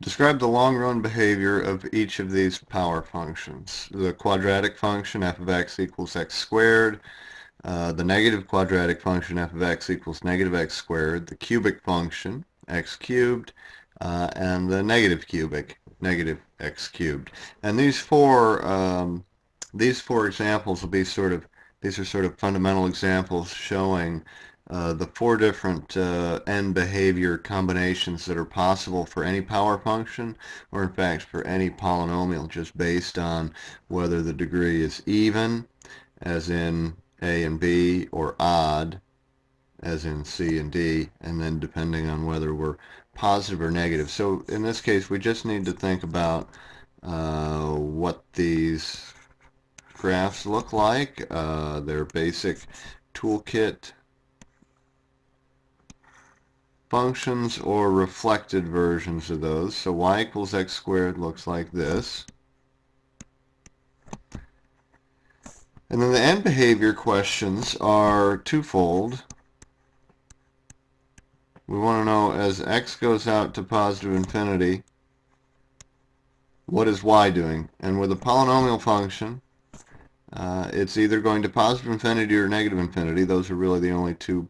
Describe the long-run behavior of each of these power functions. The quadratic function f of x equals x squared, uh, the negative quadratic function f of x equals negative x squared, the cubic function x cubed, uh, and the negative cubic negative x cubed. And these four um, these four examples will be sort of these are sort of fundamental examples showing uh, the four different uh, end behavior combinations that are possible for any power function or in fact for any polynomial just based on whether the degree is even as in A and B or odd as in C and D and then depending on whether we're positive or negative. So in this case we just need to think about uh, what these graphs look like, uh, their basic toolkit functions or reflected versions of those. So y equals x squared looks like this. And then the end behavior questions are twofold. We want to know as x goes out to positive infinity, what is y doing? And with a polynomial function, uh, it's either going to positive infinity or negative infinity. Those are really the only two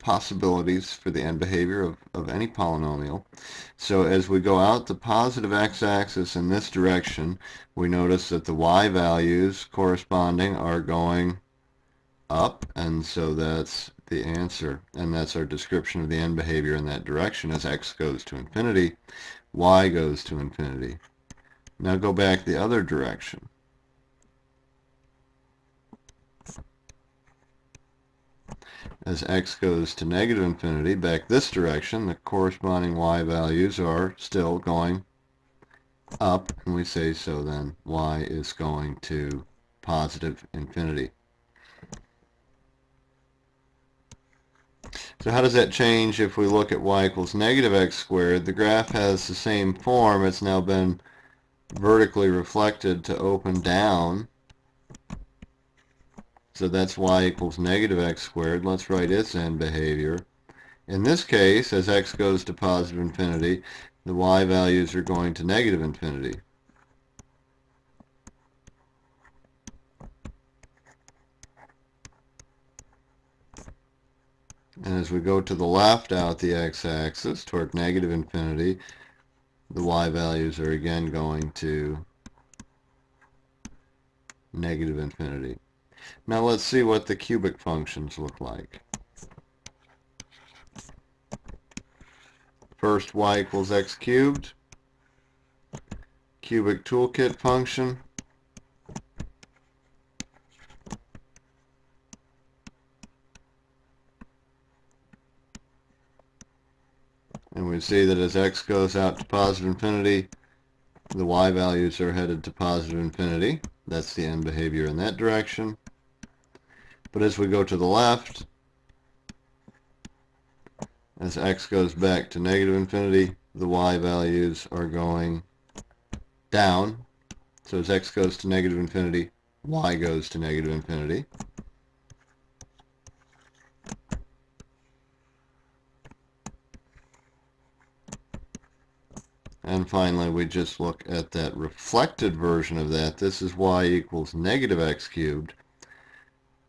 possibilities for the end behavior of, of any polynomial. So as we go out the positive x-axis in this direction, we notice that the y values corresponding are going up, and so that's the answer. And that's our description of the end behavior in that direction. As x goes to infinity, y goes to infinity. Now go back the other direction. As x goes to negative infinity back this direction, the corresponding y values are still going up, and we say so then y is going to positive infinity. So how does that change if we look at y equals negative x squared? The graph has the same form. It's now been vertically reflected to open down. So that's y equals negative x squared. Let's write its end behavior. In this case, as x goes to positive infinity, the y values are going to negative infinity. And as we go to the left out the x-axis toward negative infinity, the y values are again going to negative infinity. Now let's see what the cubic functions look like. First y equals x cubed. Cubic toolkit function. And we see that as x goes out to positive infinity, the y values are headed to positive infinity. That's the end behavior in that direction. But as we go to the left, as x goes back to negative infinity, the y values are going down. So as x goes to negative infinity, y goes to negative infinity. And finally, we just look at that reflected version of that. This is y equals negative x cubed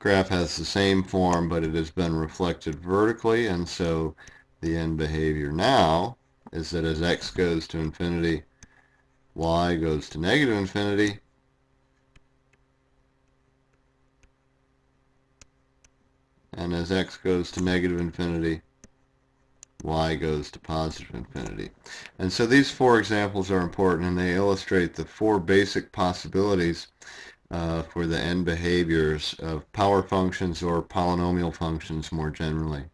graph has the same form, but it has been reflected vertically, and so the end behavior now is that as x goes to infinity, y goes to negative infinity, and as x goes to negative infinity, y goes to positive infinity. And so these four examples are important, and they illustrate the four basic possibilities uh, for the end behaviors of power functions or polynomial functions more generally.